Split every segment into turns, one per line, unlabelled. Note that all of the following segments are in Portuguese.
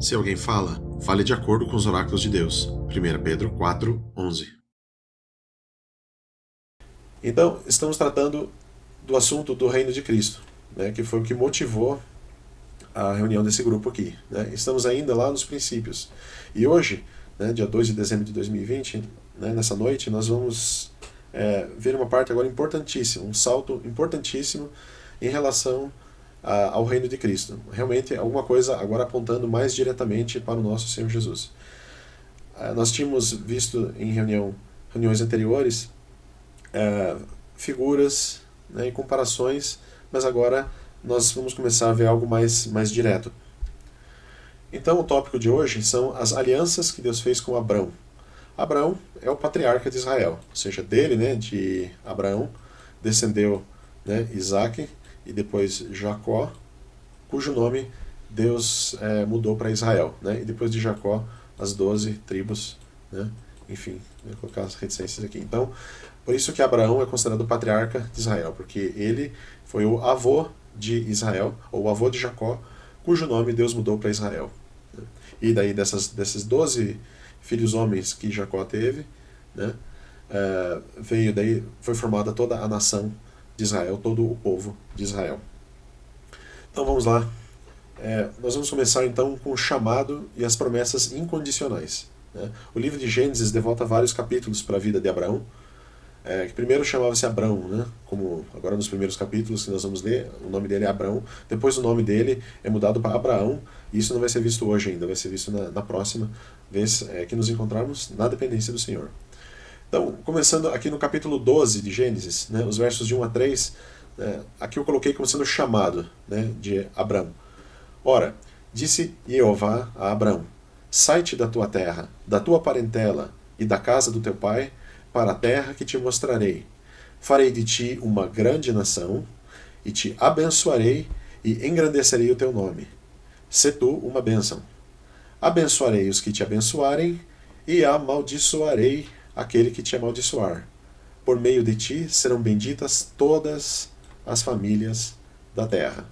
Se alguém fala, fale de acordo com os oráculos de Deus. 1 Pedro 4, 11.
Então, estamos tratando do assunto do reino de Cristo, né, que foi o que motivou a reunião desse grupo aqui. Né? Estamos ainda lá nos princípios. E hoje, né, dia 2 de dezembro de 2020, né, nessa noite, nós vamos é, ver uma parte agora importantíssima, um salto importantíssimo em relação ao reino de Cristo. Realmente alguma coisa agora apontando mais diretamente para o nosso Senhor Jesus. É, nós tínhamos visto em reunião, reuniões anteriores é, figuras né, e comparações, mas agora nós vamos começar a ver algo mais, mais direto. Então o tópico de hoje são as alianças que Deus fez com Abraão. Abraão é o patriarca de Israel, ou seja, dele, né, de Abraão, descendeu né, Isaac e depois Jacó, cujo nome Deus é, mudou para Israel. Né, e depois de Jacó, as doze tribos, né, enfim, vou colocar as reticências aqui. Então, por isso que Abraão é considerado patriarca de Israel, porque ele foi o avô de Israel, ou o avô de Jacó, cujo nome Deus mudou para Israel. E daí dessas, desses doze filhos homens que Jacó teve, né, é, veio daí, foi formada toda a nação de Israel, todo o povo de Israel. Então vamos lá. É, nós vamos começar então com o chamado e as promessas incondicionais. Né? O livro de Gênesis devota vários capítulos para a vida de Abraão, é, que primeiro chamava-se Abrão, né? como agora nos primeiros capítulos que nós vamos ler, o nome dele é Abrão, depois o nome dele é mudado para Abraão, e isso não vai ser visto hoje ainda, vai ser visto na, na próxima vez é, que nos encontrarmos na dependência do Senhor. Então, começando aqui no capítulo 12 de Gênesis, né, os versos de 1 a 3, né, aqui eu coloquei como sendo chamado né, de Abrão. Ora, disse Jeová a Abrão, sai-te da tua terra, da tua parentela e da casa do teu pai, para a terra que te mostrarei. Farei de ti uma grande nação, e te abençoarei e engrandecerei o teu nome. Se tu uma bênção. Abençoarei os que te abençoarem, e amaldiçoarei aquele que te amaldiçoar. Por meio de ti serão benditas todas as famílias da terra.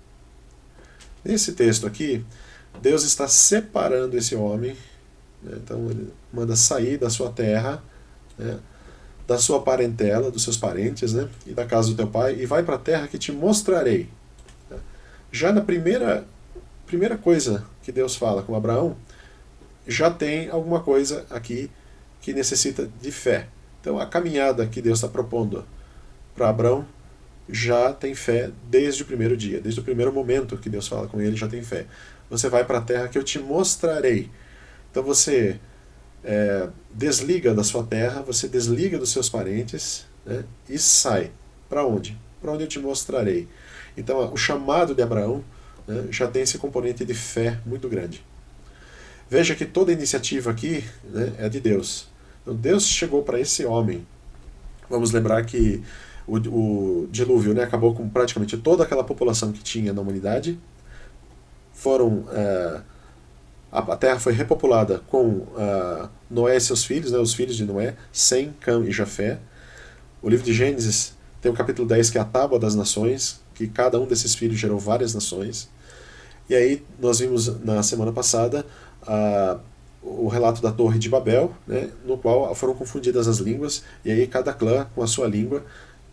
Nesse texto aqui, Deus está separando esse homem, né? então ele manda sair da sua terra, né? da sua parentela, dos seus parentes, né? e da casa do teu pai, e vai para a terra que te mostrarei. Já na primeira, primeira coisa que Deus fala com Abraão, já tem alguma coisa aqui que necessita de fé. Então a caminhada que Deus está propondo para Abraão já tem fé desde o primeiro dia, desde o primeiro momento que Deus fala com ele, já tem fé. Você vai para a terra que eu te mostrarei. Então você é, desliga da sua terra, você desliga dos seus parentes né, e sai. Para onde? Para onde eu te mostrarei. Então, o chamado de Abraão né, já tem esse componente de fé muito grande. Veja que toda iniciativa aqui né, é de Deus. Deus chegou para esse homem. Vamos lembrar que o, o dilúvio né, acabou com praticamente toda aquela população que tinha na humanidade. Foram. É, a terra foi repopulada com uh, Noé e seus filhos, né, os filhos de Noé, Sem, Cam e Jafé. O livro de Gênesis tem o capítulo 10, que é a tábua das nações, que cada um desses filhos gerou várias nações. E aí nós vimos na semana passada uh, o relato da Torre de Babel, né, no qual foram confundidas as línguas, e aí cada clã com a sua língua,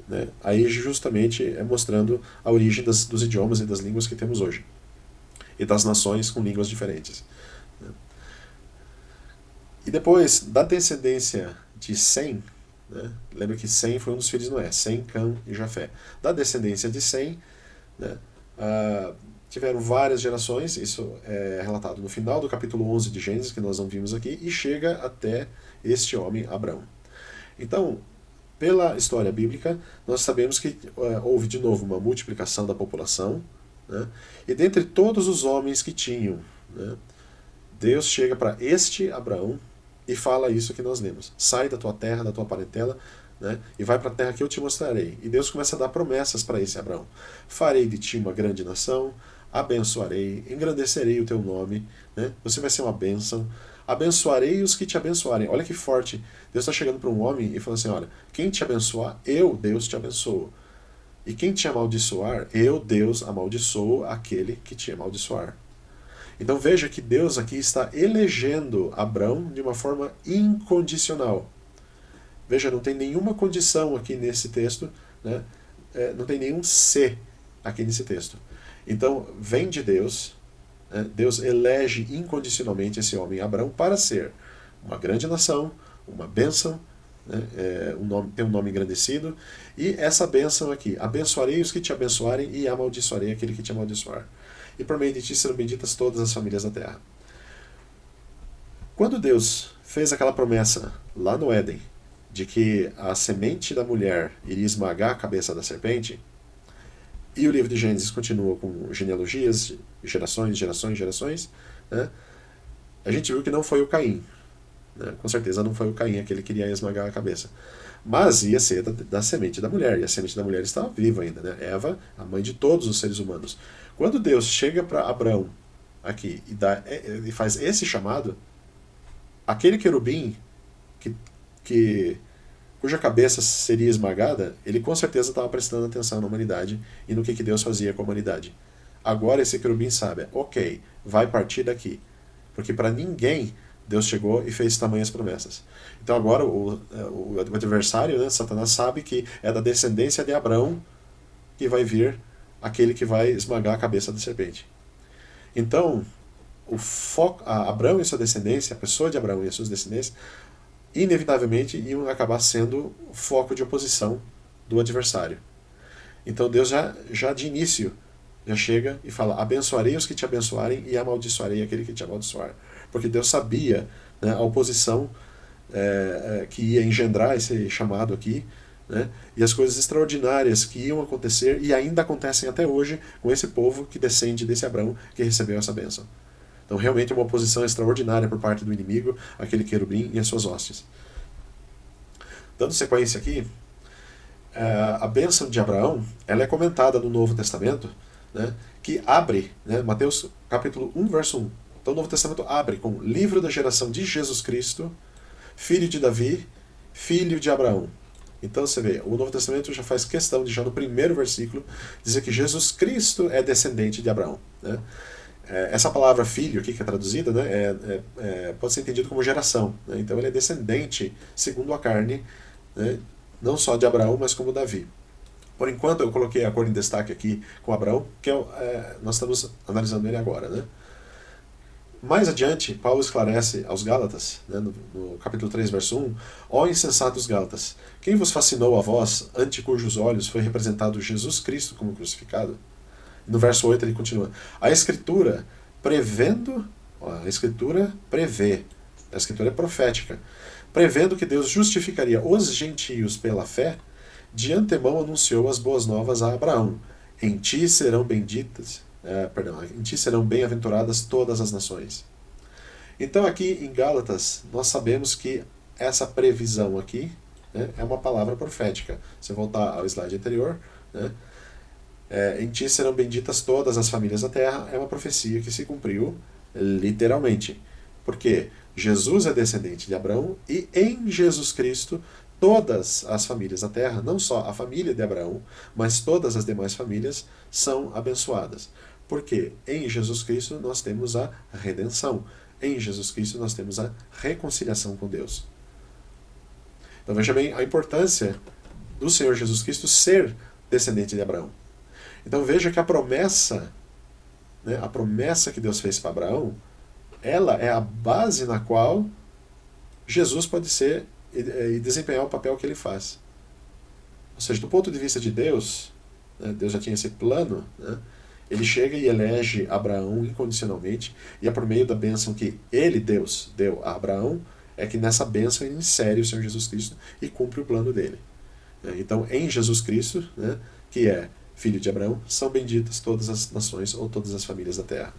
né, aí justamente é mostrando a origem das, dos idiomas e das línguas que temos hoje, e das nações com línguas diferentes. E depois, da descendência de Sem, né, lembra que Sem foi um dos filhos de Noé, Sem, Cã e Jafé. Da descendência de Sem, né, uh, tiveram várias gerações, isso é relatado no final do capítulo 11 de Gênesis, que nós não vimos aqui, e chega até este homem, Abraão. Então, pela história bíblica, nós sabemos que uh, houve de novo uma multiplicação da população, né, e dentre todos os homens que tinham, né, Deus chega para este Abraão, e fala isso que nós lemos. Sai da tua terra, da tua parentela, né, e vai para a terra que eu te mostrarei. E Deus começa a dar promessas para esse Abraão. Farei de ti uma grande nação, abençoarei, engrandecerei o teu nome, né, você vai ser uma bênção, abençoarei os que te abençoarem. Olha que forte. Deus está chegando para um homem e falando assim, olha, quem te abençoar, eu, Deus, te abençoo. E quem te amaldiçoar, eu, Deus, amaldiçoo aquele que te amaldiçoar. Então veja que Deus aqui está elegendo Abraão de uma forma incondicional. Veja, não tem nenhuma condição aqui nesse texto, né? É, não tem nenhum se aqui nesse texto. Então, vem de Deus, né? Deus elege incondicionalmente esse homem, Abraão, para ser uma grande nação, uma bênção, né? é, um nome, tem um nome engrandecido, e essa bênção aqui, abençoarei os que te abençoarem e amaldiçoarei aquele que te amaldiçoar. E por meio de ti serão benditas todas as famílias da terra. Quando Deus fez aquela promessa lá no Éden, de que a semente da mulher iria esmagar a cabeça da serpente, e o livro de Gênesis continua com genealogias, gerações, gerações, gerações, né? a gente viu que não foi o Caim. Né? Com certeza não foi o Caim aquele que iria esmagar a cabeça. Mas ia ser da, da, semente da mulher, e a semente da mulher estava viva ainda. Né? Eva, a mãe de todos os seres humanos. Quando Deus chega para Abraão aqui e, dá, e faz esse chamado, aquele querubim que, que cuja cabeça seria esmagada, ele com certeza estava prestando atenção na humanidade e no que, que Deus fazia com a humanidade. Agora esse querubim sabe, ok, vai partir daqui. Porque para ninguém Deus chegou e fez tamanhas promessas. Então agora o, o, o adversário, né, Satanás, sabe que é da descendência de Abraão que vai vir aquele que vai esmagar a cabeça da serpente. Então, o foco, Abraão e sua descendência, a pessoa de Abraão e as suas descendências, inevitavelmente iam acabar sendo foco de oposição do adversário. Então Deus já, já de início já chega e fala: abençoarei os que te abençoarem e amaldiçoarei aquele que te amaldiçoar. Porque Deus sabia né, a oposição é, é, que ia engendrar esse chamado aqui, né, e as coisas extraordinárias que iam acontecer e ainda acontecem até hoje com esse povo que descende desse Abraão que recebeu essa bênção. Então, realmente é uma oposição extraordinária por parte do inimigo, aquele querubim e as suas hostes. Dando sequência aqui, é, a bênção de Abraão ela é comentada no Novo Testamento, né, que abre, né, Mateus capítulo 1, verso 1. Então o Novo Testamento abre com livro da geração de Jesus Cristo, filho de Davi, filho de Abraão. Então você vê, o Novo Testamento já faz questão de, já no primeiro versículo, dizer que Jesus Cristo é descendente de Abraão. Né? É, essa palavra filho aqui que é traduzida né, é, é, é, pode ser entendido como geração. Né? Então ele é descendente, segundo a carne, né, não só de Abraão, mas como Davi. Por enquanto eu coloquei a cor em destaque aqui com Abraão, que é, é, nós estamos analisando ele agora. Né? Mais adiante, Paulo esclarece aos Gálatas, né, no, no, capítulo 3, verso 1, Ó insensatos Gálatas, quem vos fascinou a vós, ante cujos olhos foi representado Jesus Cristo como crucificado? No verso 8 ele continua: A Escritura, prevendo, a Escritura prevê, a Escritura é profética, prevendo que Deus justificaria os gentios pela fé, de antemão anunciou as boas novas a Abraão: Em ti serão benditas, é, perdão, em ti serão bem-aventuradas todas as nações. Então aqui em Gálatas nós sabemos que essa previsão aqui né, é uma palavra profética. Se voltar ao slide anterior, né, é, em ti serão benditas todas as famílias da terra, é uma profecia que se cumpriu literalmente. Porque Jesus é descendente de Abraão e em Jesus Cristo todas as famílias da terra, não só a família de Abraão, mas todas as demais famílias são abençoadas. Porque em Jesus Cristo nós temos a redenção. Em Jesus Cristo nós temos a reconciliação com Deus. Então veja bem a importância do Senhor Jesus Cristo ser descendente de Abraão. Então veja que a promessa, né, a promessa que Deus fez para Abraão, ela é a base na qual Jesus pode ser e, desempenhar o papel que ele faz. Ou seja, do ponto de vista de Deus, né, Deus já tinha esse plano, né, ele chega e elege Abraão incondicionalmente, e é por meio da bênção que ele, Deus, deu a Abraão, é que nessa bênção ele insere o Senhor Jesus Cristo e cumpre o plano dele. Então, em Jesus Cristo, né, que é filho de Abraão, são benditas todas as nações ou todas as famílias da terra.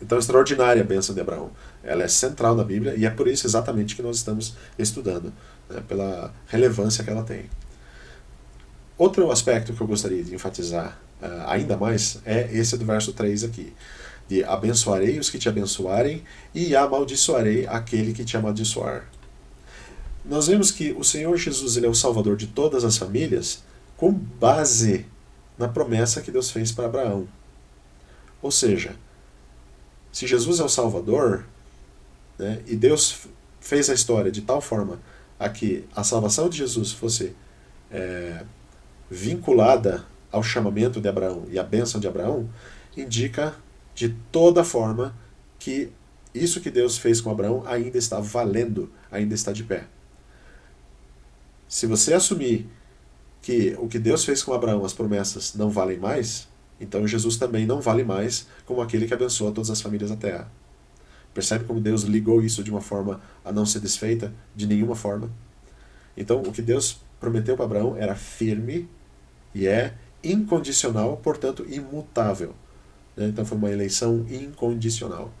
Então, extraordinária a bênção de Abraão. Ela é central na Bíblia e é por isso exatamente que nós estamos estudando, né, pela relevância que ela tem. Outro aspecto que eu gostaria de enfatizar uh, ainda mais é esse do verso 3 aqui. De abençoarei os que te abençoarem e amaldiçoarei aquele que te amaldiçoar. Nós vemos que o Senhor Jesus ele é o Salvador de todas as famílias com base na promessa que Deus fez para Abraão. Ou seja, se Jesus é o Salvador, né, e Deus fez a história de tal forma a que a salvação de Jesus fosse é, vinculada ao chamamento de Abraão e à bênção de Abraão, indica de toda forma que isso que Deus fez com Abraão ainda está valendo, ainda está de pé. Se você assumir que o que Deus fez com Abraão, as promessas, não valem mais, então Jesus também não vale mais como aquele que abençoa todas as famílias da terra. Percebe como Deus ligou isso de uma forma a não ser desfeita de nenhuma forma? Então, o que Deus prometeu para Abraão era firme e é incondicional, portanto, imutável. Né? Então, foi uma eleição incondicional.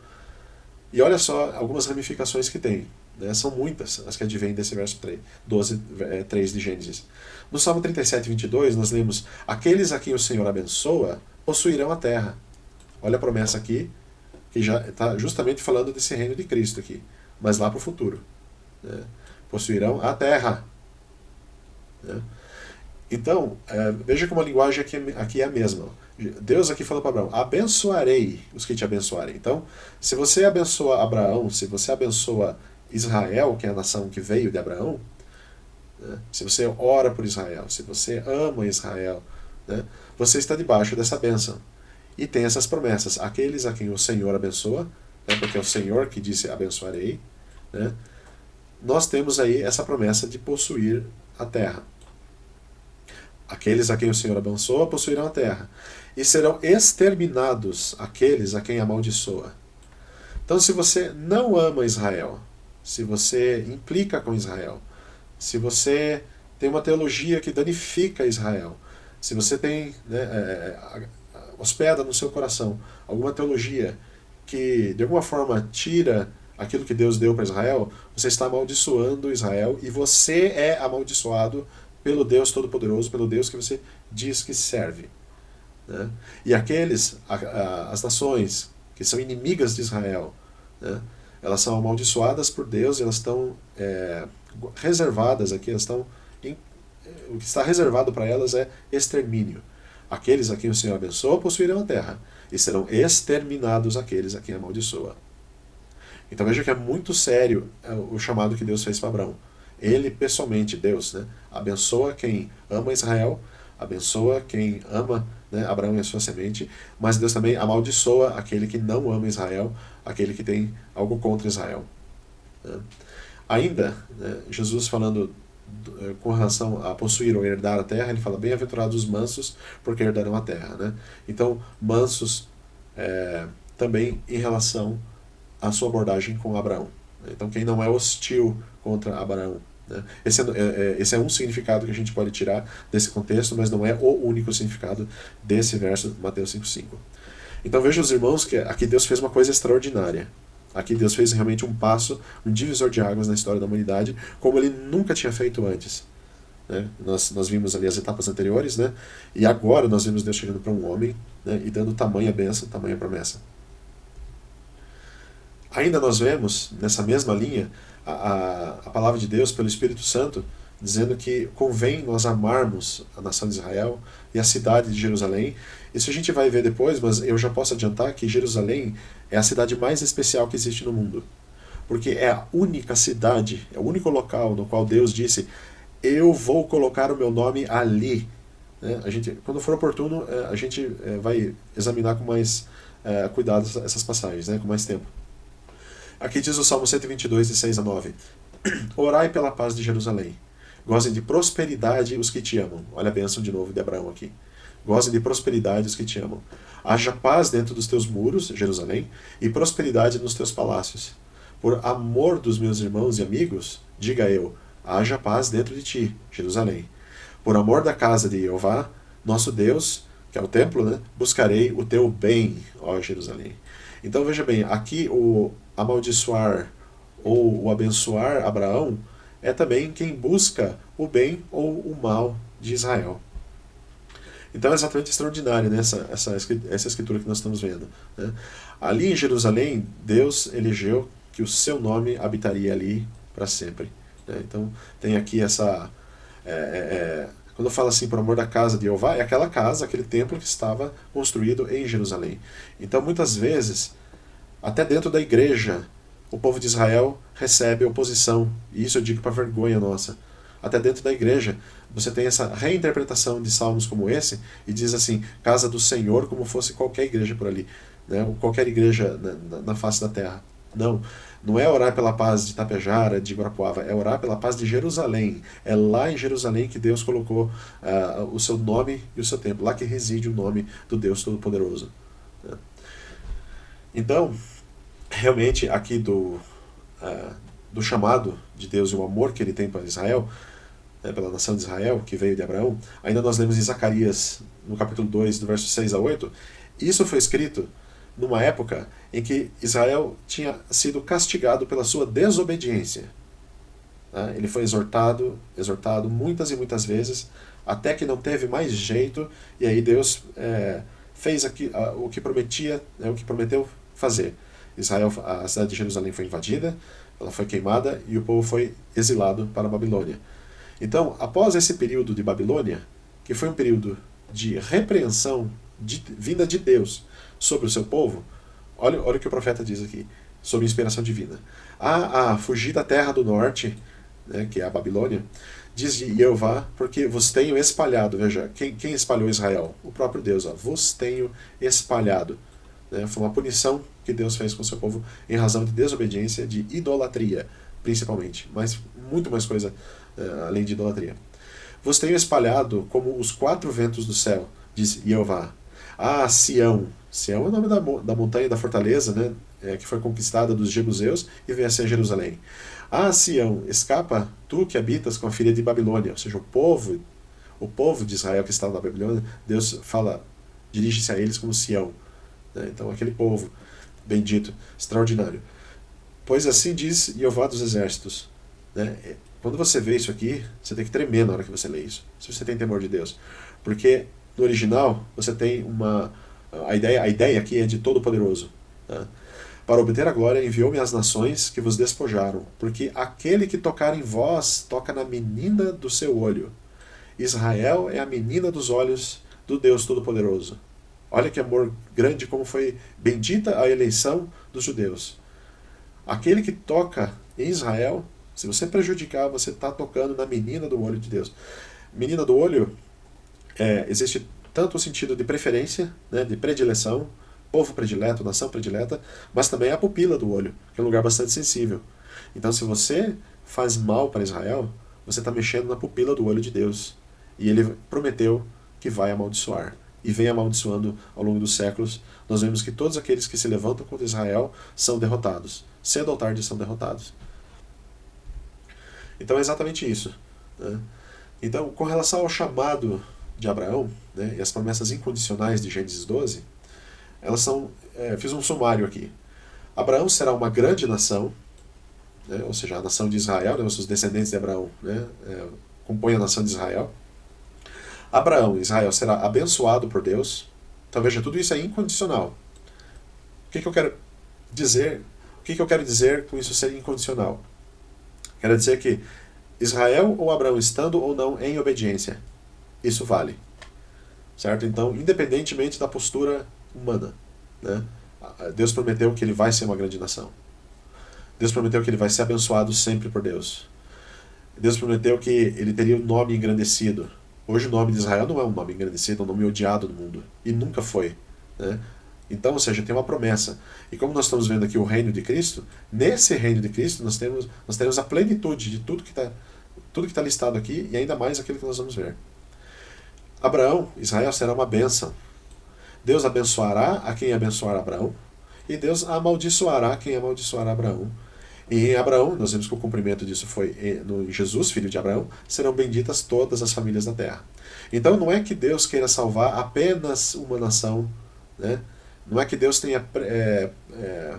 E olha só algumas ramificações que tem. Né? São muitas as que advêm desse verso 3, 12, é, 3 de Gênesis. No Salmo 37, 22, nós lemos: Aqueles a quem o Senhor abençoa possuirão a terra. Olha a promessa aqui, que já está justamente falando desse reino de Cristo aqui, mas lá para o futuro. Né? Possuirão a terra. Né? Então, é, veja como a linguagem aqui, aqui é a mesma. Deus aqui falou para Abraão: abençoarei os que te abençoarem. Então, se você abençoa Abraão, se você abençoa Israel, que é a nação que veio de Abraão, né? se você ora por Israel, se você ama Israel, né? você está debaixo dessa bênção. E tem essas promessas. Aqueles a quem o Senhor abençoa, né? porque é o Senhor que disse abençoarei, né? nós temos aí essa promessa de possuir a terra. Aqueles a quem o Senhor abençoa possuirão a terra, e serão exterminados aqueles a quem amaldiçoa. Então, se você não ama Israel, se você implica com Israel, se você tem uma teologia que danifica Israel, se você tem, né, é, hospeda no seu coração alguma teologia que de alguma forma tira aquilo que Deus deu para Israel, você está amaldiçoando Israel e você é amaldiçoado pelo Deus Todo-Poderoso, pelo Deus que você diz que serve. Né? E aqueles, a, a, as nações que são inimigas de Israel, né? Elas são amaldiçoadas por Deus, elas estão é, reservadas aqui, elas estão em, o que está reservado para elas é extermínio. Aqueles a quem o Senhor abençoa possuirão a terra, e serão exterminados aqueles a quem amaldiçoa. Então veja que é muito sério é, o chamado que Deus fez para Abraão. Ele, pessoalmente, Deus, né, abençoa quem ama Israel, abençoa quem ama né, Abraão e a sua semente, mas Deus também amaldiçoa aquele que não ama Israel, aquele que tem algo contra Israel. Né. Ainda, né, Jesus falando eh, com relação a possuir ou herdar a terra, ele fala, bem-aventurados os mansos, porque herdarão a terra. Né? Então, mansos é, também em relação à sua abordagem com Abraão. Então, quem não é hostil contra Abraão. Né? Esse, é, é, é, esse é um significado que a gente pode tirar desse contexto, mas não é o único significado desse verso Mateus 5,5. Então veja os irmãos que aqui Deus fez uma coisa extraordinária. Aqui Deus fez realmente um passo, um divisor de águas na história da humanidade, como ele nunca tinha feito antes. Né? Nós, nós vimos ali as etapas anteriores, né? e agora nós vimos Deus chegando para um homem né? e dando tamanha bênção, tamanha promessa. Ainda nós vemos, nessa mesma linha, a, a, palavra de Deus pelo Espírito Santo, dizendo que convém nós amarmos a nação de Israel e a cidade de Jerusalém. Isso a gente vai ver depois, mas eu já posso adiantar que Jerusalém é a cidade mais especial que existe no mundo. Porque é a única cidade, é o único local no qual Deus disse: Eu vou colocar o meu nome ali. Né? A gente, quando for oportuno, é, a gente é, vai examinar com mais é, cuidado essas passagens, né? com mais tempo. Aqui diz o Salmo 122, de 6 a 9. Orai pela paz de Jerusalém. Gozem de prosperidade os que te amam. Olha a bênção de novo de Abraão aqui. Gozem de prosperidade os que te amam. Haja paz dentro dos teus muros, Jerusalém, e prosperidade nos teus palácios. Por amor dos meus irmãos e amigos, diga eu, haja paz dentro de ti, Jerusalém. Por amor da casa de Jeová, nosso Deus, que é o templo, né, buscarei o teu bem, ó Jerusalém. Então veja bem, aqui o amaldiçoar ou o abençoar Abraão é também quem busca o bem ou o mal de Israel. Então é exatamente extraordinário né, essa, essa, essa escritura que nós estamos vendo. Né? Ali em Jerusalém, Deus elegeu que o seu nome habitaria ali para sempre. Né? Então tem aqui essa. É, é, é quando fala assim, por amor da casa de Jeová, é aquela casa, aquele templo que estava construído em Jerusalém. Então muitas vezes Até dentro da igreja, o povo de Israel recebe oposição, e isso eu digo para vergonha nossa. Até dentro da igreja, você tem essa reinterpretação de salmos como esse, e diz assim: casa do Senhor, como fosse qualquer igreja por ali, né? qualquer igreja na, na face da terra. Não, não é orar pela paz de Tapejara, de Guarapuava, é orar pela paz de Jerusalém. É lá em Jerusalém que Deus colocou uh, o seu nome e o seu templo, lá que reside o nome do Deus Todo-Poderoso. Né? Então, realmente, aqui do, uh, do chamado de Deus e o amor que ele tem para Israel, né, pela nação de Israel, que veio de Abraão, ainda nós lemos em Zacarias, no capítulo 2, do verso 6 a 8, isso foi escrito numa época em que Israel tinha sido castigado pela sua desobediência. Né? Ele foi exortado, exortado muitas e muitas vezes, até que não teve mais jeito, e aí Deus é, fez aqui, a, o que prometia, né, o que prometeu fazer. Israel, a cidade de Jerusalém foi invadida, ela foi queimada e o povo foi exilado para a Babilônia. Então, após esse período de Babilônia, que foi um período de repreensão de, vinda de Deus sobre o seu povo, olha, olha o que o profeta diz aqui, sobre inspiração divina. Ah, ah, fugir da terra do norte, né, que é a Babilônia, diz Jeová, porque vos tenho espalhado. Veja, quem, quem espalhou Israel? O próprio Deus, ó, vos tenho espalhado. Né, foi uma punição que Deus fez com seu povo em razão de desobediência, de idolatria, principalmente, mas muito mais coisa uh, além de idolatria. Vos tenho espalhado como os quatro ventos do céu, diz Jeová. Ah, Sião. Sião é o nome da, da montanha da fortaleza, né, é, que foi conquistada dos jebuseus e veio a ser Jerusalém. Ah, Sião, escapa tu que habitas com a filha de Babilônia. Ou seja, o povo, o povo de Israel que estava na Babilônia, Deus fala, dirige-se a eles como Sião. Né, então, aquele povo bendito, extraordinário. Pois assim diz Jeová dos exércitos. Né? Quando você vê isso aqui, você tem que tremer na hora que você lê isso, se você tem temor de Deus. Porque no original você tem uma. A ideia, a ideia aqui é de Todo-Poderoso. Né? Para obter a glória, enviou-me às nações que vos despojaram, porque aquele que tocar em vós toca na menina do seu olho. Israel é a menina dos olhos do Deus Todo-Poderoso. Olha que amor grande, como foi bendita a eleição dos judeus. Aquele que toca em Israel se você prejudicar, você está tocando na menina do olho de Deus. Menina do olho, é, existe tanto o sentido de preferência, né, de predileção, povo predileto, nação predileta, mas também a pupila do olho, que é um lugar bastante sensível. Então, se você faz mal para Israel, você está mexendo na pupila do olho de Deus. E ele prometeu que vai amaldiçoar. E vem amaldiçoando ao longo dos séculos. Nós vemos que todos aqueles que se levantam contra Israel são derrotados. Cedo ou tarde são derrotados. Então é exatamente isso. Né? Então, com relação ao chamado de Abraão né, e as promessas incondicionais de Gênesis 12, elas são. É, fiz um sumário aqui. Abraão será uma grande nação, né, ou seja, a nação de Israel, né, os descendentes de Abraão né, é, compõem a nação de Israel. Abraão, Israel, será abençoado por Deus. Então veja, tudo isso é incondicional. O que, que eu quero dizer? O que, que eu quero dizer com isso ser incondicional? Quer dizer que Israel ou Abraão estando ou não em obediência, isso vale. Certo? Então, independentemente da postura humana, né? Deus prometeu que ele vai ser uma grande nação. Deus prometeu que ele vai ser abençoado sempre por Deus. Deus prometeu que ele teria um nome engrandecido. Hoje o nome de Israel não é um nome engrandecido, é um nome odiado no mundo. E nunca foi. Né? Então, ou seja, tem uma promessa. E como nós estamos vendo aqui o reino de Cristo, nesse reino de Cristo nós temos, nós temos a plenitude de tudo que está tudo que está listado aqui e ainda mais aquilo que nós vamos ver. Abraão, Israel será uma bênção. Deus abençoará a quem abençoar Abraão e Deus amaldiçoará quem amaldiçoar Abraão. Em Abraão, nós vemos que o cumprimento disso foi no Jesus, filho de Abraão, serão benditas todas as famílias da terra. Então não é que Deus queira salvar apenas uma nação, né? Não é que Deus tenha é, é,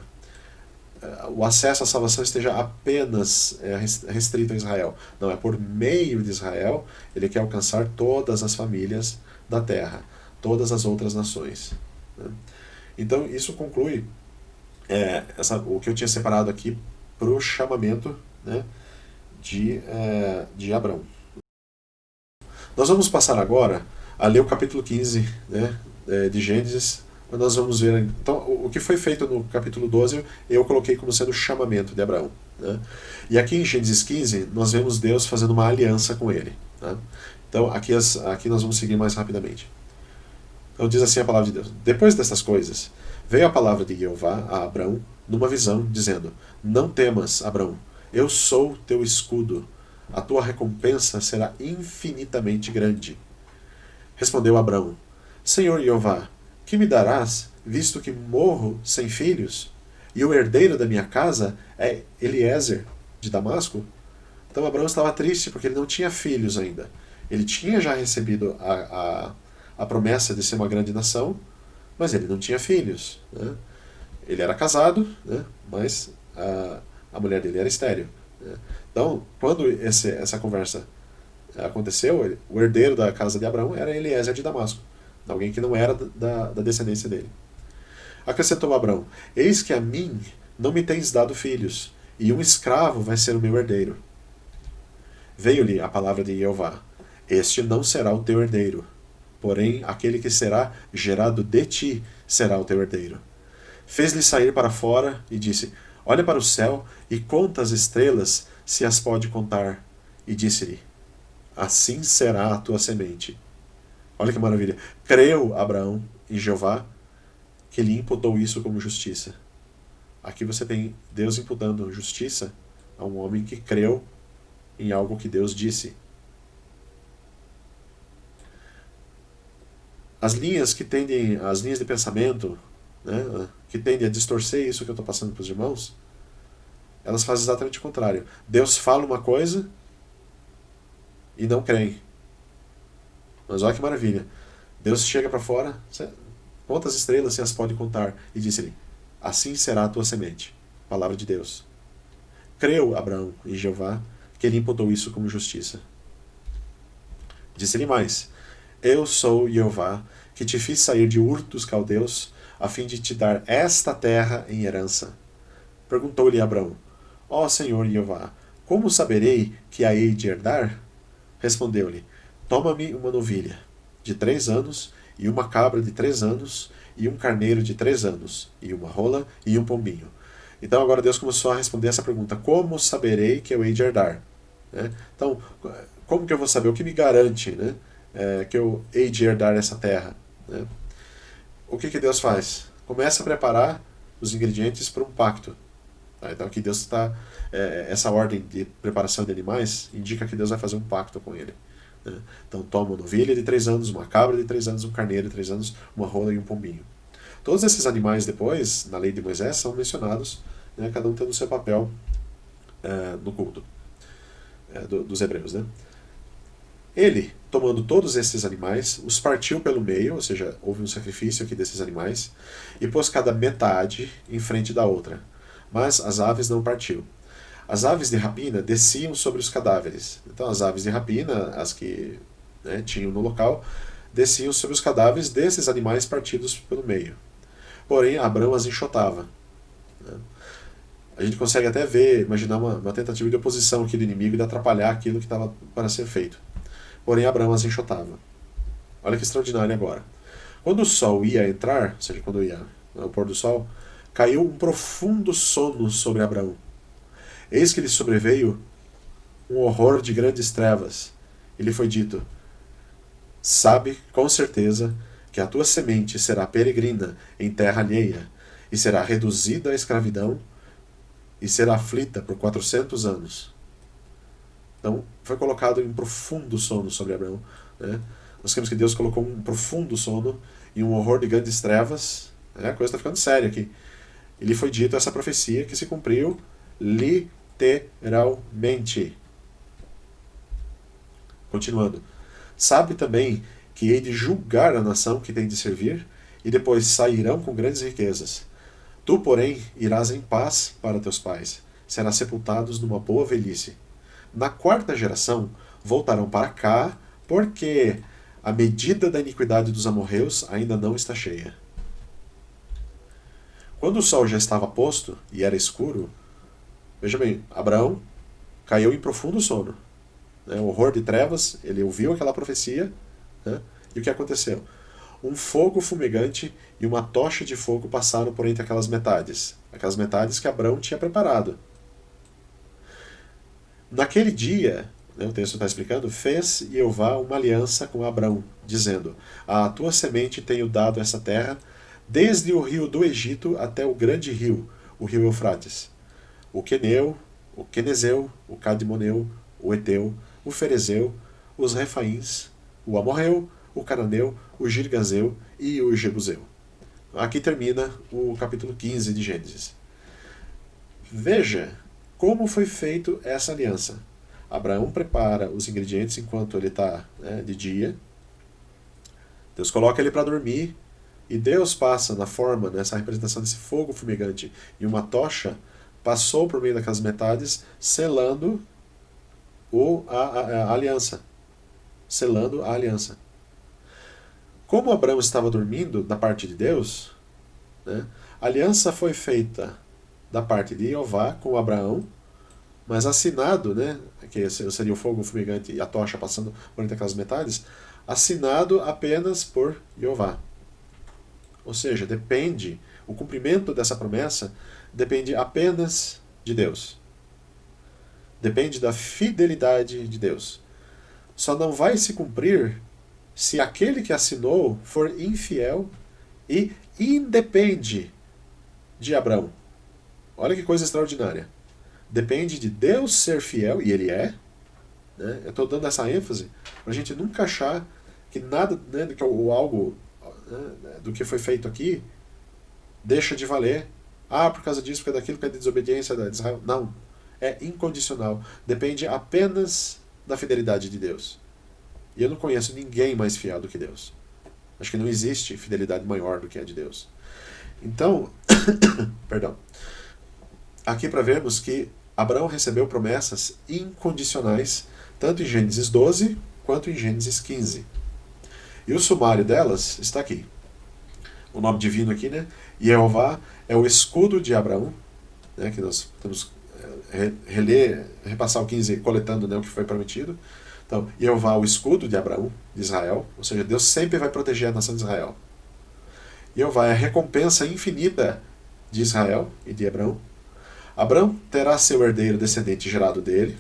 o acesso à salvação esteja apenas é, restrito a Israel. Não, é por meio de Israel ele quer alcançar todas as famílias da terra, todas as outras nações. Né? Então isso conclui é, essa, o que eu tinha separado aqui para o chamamento né, de, é, de Abraão. Nós vamos passar agora a ler o capítulo 15 né, é, de Gênesis nós vamos ver. Então, o que foi feito no capítulo 12, eu coloquei como sendo o chamamento de Abraão. Né? E aqui em Gênesis 15, nós vemos Deus fazendo uma aliança com ele. Né? Então, aqui, as, aqui nós vamos seguir mais rapidamente. Então, diz assim a palavra de Deus: Depois dessas coisas, veio a palavra de Jeová a Abraão numa visão, dizendo: Não temas, Abraão, eu sou teu escudo, a tua recompensa será infinitamente grande. Respondeu Abraão: Senhor Jeová, que me darás, visto que morro sem filhos? E o herdeiro da minha casa é Eliezer, de Damasco? Então Abraão estava triste porque ele não tinha filhos ainda. Ele tinha já recebido a, a, a promessa de ser uma grande nação, mas ele não tinha filhos. Né? Ele era casado, né? mas a, a mulher dele era estéreo. Né? Então, quando esse, essa conversa aconteceu, o herdeiro da casa de Abraão era Eliezer de Damasco alguém que não era da, da descendência dele. Acrescentou Abraão: Eis que a mim não me tens dado filhos, e um escravo vai ser o meu herdeiro. Veio-lhe a palavra de Jeová: Este não será o teu herdeiro, porém aquele que será gerado de ti será o teu herdeiro. Fez-lhe sair para fora e disse: Olha para o céu e conta as estrelas, se as pode contar. E disse-lhe: Assim será a tua semente. Olha que maravilha. Creu Abraão em Jeová que lhe imputou isso como justiça. Aqui você tem Deus imputando justiça a um homem que creu em algo que Deus disse. As linhas que tendem, as linhas de pensamento, né, que tendem a distorcer isso que eu estou passando para os irmãos, elas fazem exatamente o contrário. Deus fala uma coisa e não creem. Mas olha que maravilha. Deus chega para fora, quantas estrelas se as pode contar? E disse-lhe: Assim será a tua semente. Palavra de Deus. Creu Abraão em Jeová, que ele imputou isso como justiça. Disse-lhe mais: Eu sou Jeová, que te fiz sair de Ur dos caldeus, a fim de te dar esta terra em herança. Perguntou-lhe Abraão: Ó oh, Senhor Jeová, como saberei que a hei de herdar? Respondeu-lhe: Toma-me uma novilha de três anos, e uma cabra de três anos, e um carneiro de três anos, e uma rola e um pombinho. Então agora Deus começou a responder essa pergunta: Como saberei que eu hei de herdar? Né? Então, como que eu vou saber? O que me garante né, é, que eu hei de herdar essa terra? Né? O que, que Deus faz? Começa a preparar os ingredientes para um pacto. Tá? Então aqui Deus está. É, essa ordem de preparação de animais indica que Deus vai fazer um pacto com ele. Né? Então toma uma novilha de três anos, uma cabra de três anos, um carneiro de três anos, uma rola e um pombinho. Todos esses animais depois, na lei de Moisés, são mencionados, né, cada um tendo seu papel é, no culto é, do, dos hebreus. Né? Ele, tomando todos esses animais, os partiu pelo meio, ou seja, houve um sacrifício aqui desses animais, e pôs cada metade em frente da outra. Mas as aves não partiu. As aves de rapina desciam sobre os cadáveres. Então, as aves de rapina, as que né, tinham no local, desciam sobre os cadáveres desses animais partidos pelo meio. Porém, Abraão as enxotava. Né? A gente consegue até ver, imaginar uma, uma, tentativa de oposição aqui do inimigo de atrapalhar aquilo que estava para ser feito. Porém, Abraão as enxotava. Olha que extraordinário agora. Quando o sol ia entrar, ou seja, quando ia ao pôr do sol, caiu um profundo sono sobre Abraão. Eis que lhe sobreveio um horror de grandes trevas. E lhe foi dito: Sabe com certeza que a tua semente será peregrina em terra alheia, e será reduzida à escravidão, e será aflita por quatrocentos anos. Então, foi colocado em profundo sono sobre Abraão. Né? Nós temos que Deus colocou um profundo sono e um horror de grandes trevas. Né? A coisa está ficando séria aqui. E lhe foi dito essa profecia que se cumpriu literalmente. Continuando. Sabe também que hei de julgar a nação que tem de servir, e depois sairão com grandes riquezas. Tu, porém, irás em paz para teus pais, serás sepultados numa boa velhice. Na quarta geração voltarão para cá, porque a medida da iniquidade dos amorreus ainda não está cheia. Quando o sol já estava posto e era escuro, Veja bem, Abraão caiu em profundo sono. Né? Horror de trevas, ele ouviu aquela profecia, né? e o que aconteceu? um fogo fumegante e uma tocha de fogo passaram por entre aquelas metades, aquelas metades que Abraão tinha preparado. Naquele dia, né, o texto está explicando, fez Jeová uma aliança com Abraão, dizendo: A tua semente tenho dado essa terra, desde o rio do Egito até o grande rio, o rio Eufrates. O Queneu, o Quenezeu, o Cadmoneu, o Eteu, o Ferezeu, os Refaíns, o Amorreu, o Cananeu, o Girgazeu e o Jebuseu. Aqui termina o capítulo 15 de Gênesis. Veja como foi feito essa aliança. Abraão prepara os ingredientes enquanto ele está né, de dia. Deus coloca ele para dormir. E Deus passa na forma, nessa representação desse fogo fumegante e uma tocha, passou por meio daquelas metades, selando o, a, a, a aliança. Selando a aliança. Como Abraão estava dormindo da parte de Deus, né, a aliança foi feita da parte de Jeová com Abraão, mas assinado, né, que seria o fogo fumegante e a tocha passando por entre aquelas metades, assinado apenas por Jeová. Ou seja, depende, o cumprimento dessa promessa depende apenas de Deus. Depende da fidelidade de Deus. Só não vai se cumprir se aquele que assinou for infiel e independe de Abraão. Olha que coisa extraordinária. Depende de Deus ser fiel, e ele é. Né? Eu estou dando essa ênfase para a gente nunca achar que nada, né, que o algo né, do que foi feito aqui deixa de valer. Ah, por causa disso, por causa daquilo, por causa da desobediência de Israel. Não. É incondicional. Depende apenas da fidelidade de Deus. E eu não conheço ninguém mais fiel do que Deus. Acho que não existe fidelidade maior do que a de Deus. Então, perdão. Aqui para vermos que Abraão recebeu promessas incondicionais, tanto em Gênesis 12 quanto em Gênesis 15. E o sumário delas está aqui. O nome divino aqui, né? Jeová é o escudo de Abraão, né? que nós temos eh, reler, repassar o 15 coletando né, o que foi prometido. Então, Jeová, o escudo de Abraão, de Israel, ou seja, Deus sempre vai proteger a nação de Israel. Jeová é a recompensa infinita de Israel e de Abraão. Abraão terá seu herdeiro descendente gerado dele.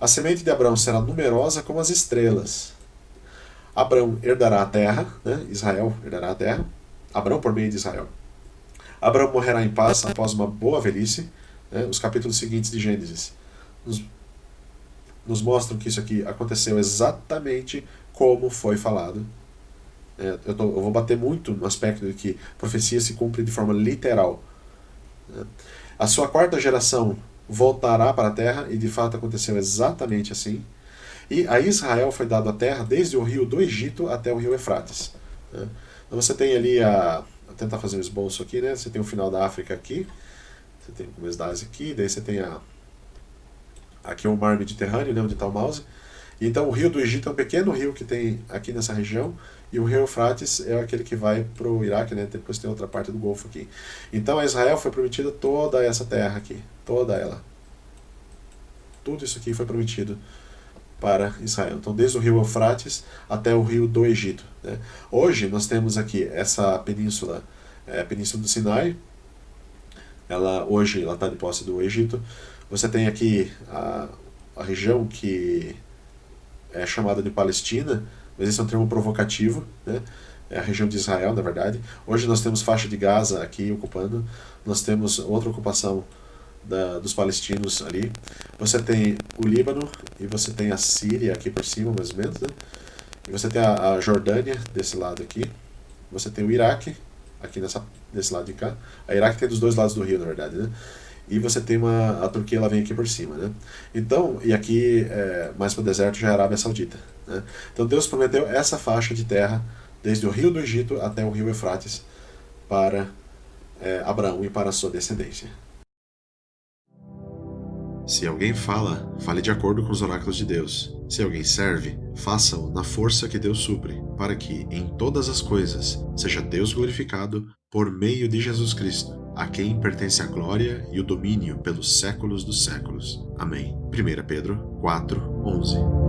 A semente de Abraão será numerosa como as estrelas. Abraão herdará a terra, né? Israel herdará a terra. Abraão por meio de Israel. Abraão morrerá em paz após uma boa velhice. Né? Os capítulos seguintes de Gênesis nos nos mostram que isso aqui aconteceu exatamente como foi falado. É, eu, tô, eu, vou bater muito no aspecto de que profecia se cumpre de forma literal. É. A sua quarta geração voltará para a terra, e de fato aconteceu exatamente assim. E a Israel foi dado a terra desde o rio do Egito até o rio Efrates. Né? Então você tem ali a. Vou tentar fazer um esboço aqui, né? Você tem o final da África aqui, você tem o começo da Ásia aqui, daí você tem a, Aqui é o mar Mediterrâneo, né, onde está o mouse. Então o rio do Egito é um pequeno rio que tem aqui nessa região, e o rio Eufrates é aquele que vai para o Iraque, né? depois tem outra parte do Golfo aqui. Então a Israel foi prometida toda essa terra aqui, toda ela. Tudo isso aqui foi prometido para Israel. Então desde o rio Eufrates até o rio do Egito. Né? Hoje nós temos aqui essa península, é, a península do Sinai, ela hoje ela está de posse do Egito, você tem aqui a, a região que é chamada de Palestina, mas esse é um termo provocativo, né? é a região de Israel, na verdade. Hoje nós temos faixa de Gaza aqui ocupando, nós temos outra ocupação da, dos palestinos ali. Você tem o Líbano e você tem a Síria aqui por cima, mais ou menos, né? E você tem a, a Jordânia desse lado aqui. Você tem o Iraque aqui nessa, desse lado de cá. A Iraque tem dos dois lados do rio, na verdade, né? E você tem uma a Turquia ela vem aqui por cima, né? Então e aqui é, mais para o deserto já é a Arábia Saudita, né? Então Deus prometeu essa faixa de terra desde o rio do Egito até o rio Eufrates para é, Abraão e para a sua descendência.
Se alguém fala, fale de acordo com os oráculos de Deus. Se alguém serve, faça-o na força que Deus supre, para que, em todas as coisas, seja Deus glorificado por meio de Jesus Cristo a quem pertence a glória e o domínio pelos séculos dos séculos. Amém. 1 Pedro 4, 11